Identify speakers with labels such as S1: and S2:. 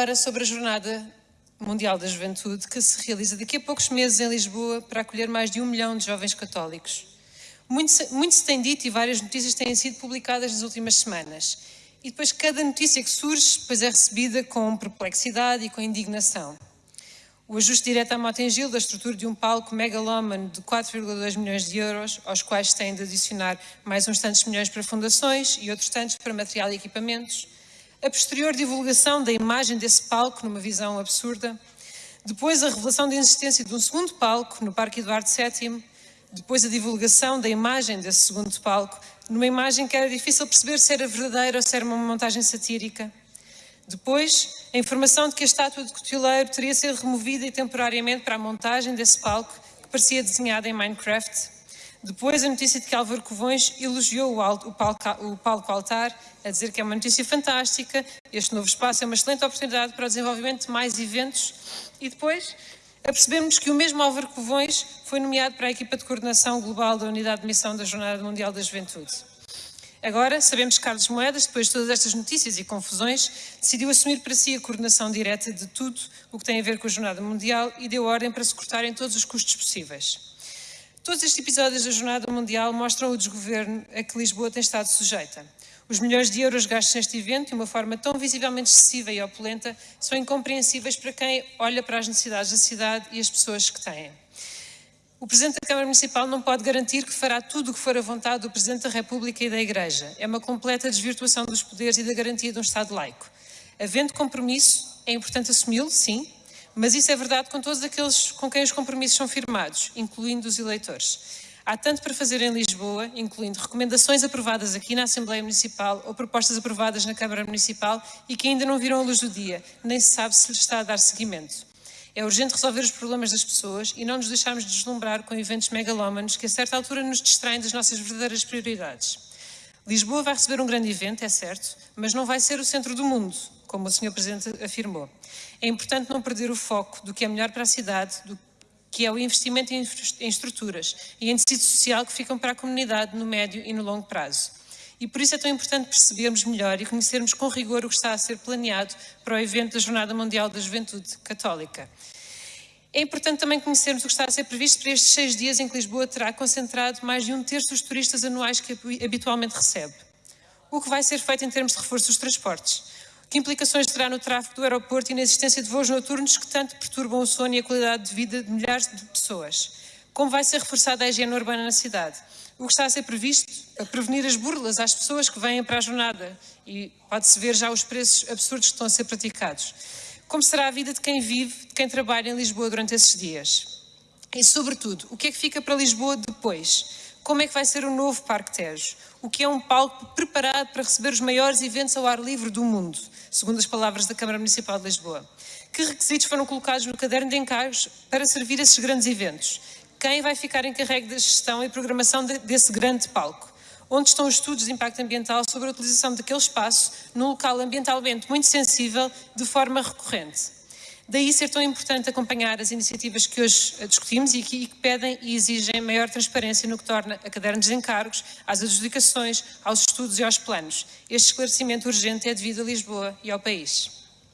S1: agora sobre a Jornada Mundial da Juventude, que se realiza daqui a poucos meses em Lisboa para acolher mais de um milhão de jovens católicos. Muito, muito se tem dito e várias notícias têm sido publicadas nas últimas semanas. E depois cada notícia que surge depois é recebida com perplexidade e com indignação. O ajuste direto à Motengil da estrutura de um palco megalómano de 4,2 milhões de euros, aos quais se tem de adicionar mais uns tantos milhões para fundações e outros tantos para material e equipamentos. A posterior divulgação da imagem desse palco numa visão absurda. Depois a revelação da existência de um segundo palco no Parque Eduardo VII. Depois a divulgação da imagem desse segundo palco, numa imagem que era difícil perceber se era verdadeira ou se era uma montagem satírica. Depois, a informação de que a estátua de Cotileiro teria sido removida temporariamente para a montagem desse palco, que parecia desenhado em Minecraft. Depois, a notícia de que Álvaro Covões elogiou o, palco altar, a dizer que é uma notícia fantástica, este novo espaço é uma excelente oportunidade para o desenvolvimento de mais eventos. E depois, apercebemos que o mesmo Álvaro Covões foi nomeado para a equipa de coordenação global da Unidade de Missão da Jornada Mundial da Juventude. Agora, sabemos que Carlos Moedas, depois de todas estas notícias e confusões, decidiu assumir para si a coordenação direta de tudo o que tem a ver com a Jornada Mundial e deu ordem para se cortarem todos os custos possíveis. Todos estes episódios da Jornada Mundial mostram o desgoverno a que Lisboa tem estado sujeita. Os milhões de euros gastos neste evento, de uma forma tão visivelmente excessiva e opulenta, são incompreensíveis para quem olha para as necessidades da cidade e as pessoas que têm. O Presidente da Câmara Municipal não pode garantir que fará tudo o que for a vontade do Presidente da República e da Igreja. É uma completa desvirtuação dos poderes e da garantia de um Estado laico. Havendo compromisso, é importante assumi-lo, sim, mas isso é verdade com todos aqueles com quem os compromissos são firmados, incluindo os eleitores. Há tanto para fazer em Lisboa, incluindo recomendações aprovadas aqui na Assembleia Municipal ou propostas aprovadas na Câmara Municipal e que ainda não viram a luz do dia, nem se sabe se lhes está a dar seguimento. É urgente resolver os problemas das pessoas e não nos deixarmos deslumbrar com eventos megalómanos que a certa altura nos distraem das nossas verdadeiras prioridades. Lisboa vai receber um grande evento, é certo, mas não vai ser o centro do mundo, como o Sr. Presidente afirmou. É importante não perder o foco do que é melhor para a cidade, do que é o investimento em estruturas e em tecido social que ficam para a comunidade no médio e no longo prazo. E por isso é tão importante percebermos melhor e conhecermos com rigor o que está a ser planeado para o evento da Jornada Mundial da Juventude Católica. É importante também conhecermos o que está a ser previsto para estes seis dias em que Lisboa terá concentrado mais de um terço dos turistas anuais que habitualmente recebe. O que vai ser feito em termos de reforço dos transportes? Que implicações terá no tráfego do aeroporto e na existência de voos noturnos que tanto perturbam o sono e a qualidade de vida de milhares de pessoas? Como vai ser reforçada a higiene urbana na cidade? o que está a ser previsto a prevenir as burlas às pessoas que vêm para a jornada e pode-se ver já os preços absurdos que estão a ser praticados. Como será a vida de quem vive, de quem trabalha em Lisboa durante esses dias? E, sobretudo, o que é que fica para Lisboa depois? Como é que vai ser o novo Parque Tejo? O que é um palco preparado para receber os maiores eventos ao ar livre do mundo, segundo as palavras da Câmara Municipal de Lisboa? Que requisitos foram colocados no caderno de encargos para servir esses grandes eventos? quem vai ficar encarregue da gestão e programação de, desse grande palco? Onde estão os estudos de impacto ambiental sobre a utilização daquele espaço num local ambientalmente muito sensível de forma recorrente? Daí ser tão importante acompanhar as iniciativas que hoje discutimos e que, pedem e exigem maior transparência no que torna a cadernos de encargos, às adjudicações, aos estudos e aos planos. Este esclarecimento urgente é devido a Lisboa e ao país.